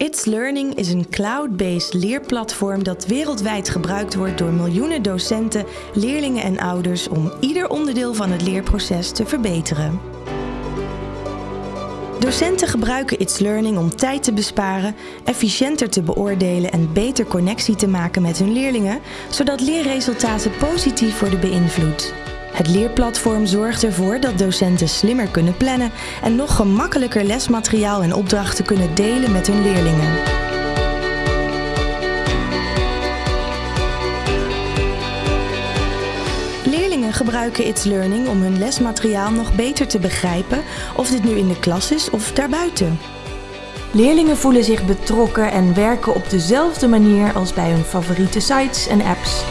It's Learning is een cloud-based leerplatform dat wereldwijd gebruikt wordt door miljoenen docenten, leerlingen en ouders om ieder onderdeel van het leerproces te verbeteren. Docenten gebruiken It's Learning om tijd te besparen, efficiënter te beoordelen en beter connectie te maken met hun leerlingen, zodat leerresultaten positief worden beïnvloed. Het leerplatform zorgt ervoor dat docenten slimmer kunnen plannen en nog gemakkelijker lesmateriaal en opdrachten kunnen delen met hun leerlingen. Leerlingen gebruiken It's Learning om hun lesmateriaal nog beter te begrijpen, of dit nu in de klas is of daarbuiten. Leerlingen voelen zich betrokken en werken op dezelfde manier als bij hun favoriete sites en apps.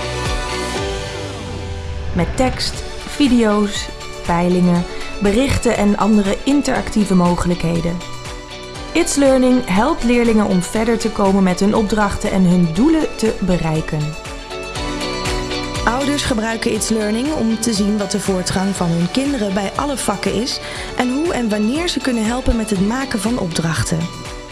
Met tekst, video's, peilingen, berichten en andere interactieve mogelijkheden. It's Learning helpt leerlingen om verder te komen met hun opdrachten en hun doelen te bereiken. Ouders gebruiken It's Learning om te zien wat de voortgang van hun kinderen bij alle vakken is en hoe en wanneer ze kunnen helpen met het maken van opdrachten.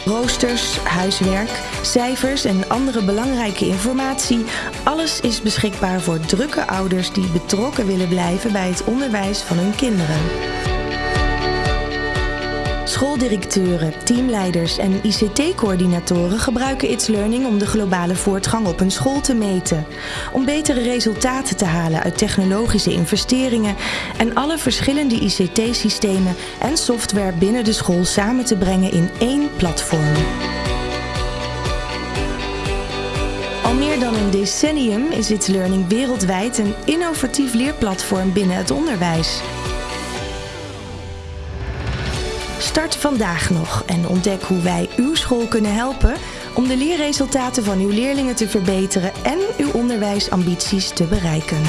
Roosters, huiswerk, cijfers en andere belangrijke informatie. Alles is beschikbaar voor drukke ouders die betrokken willen blijven bij het onderwijs van hun kinderen. Schooldirecteuren, teamleiders en ICT-coördinatoren gebruiken It's Learning om de globale voortgang op een school te meten. Om betere resultaten te halen uit technologische investeringen en alle verschillende ICT-systemen en software binnen de school samen te brengen in één platform. Al meer dan een decennium is It's Learning wereldwijd een innovatief leerplatform binnen het onderwijs. Start vandaag nog en ontdek hoe wij uw school kunnen helpen om de leerresultaten van uw leerlingen te verbeteren en uw onderwijsambities te bereiken.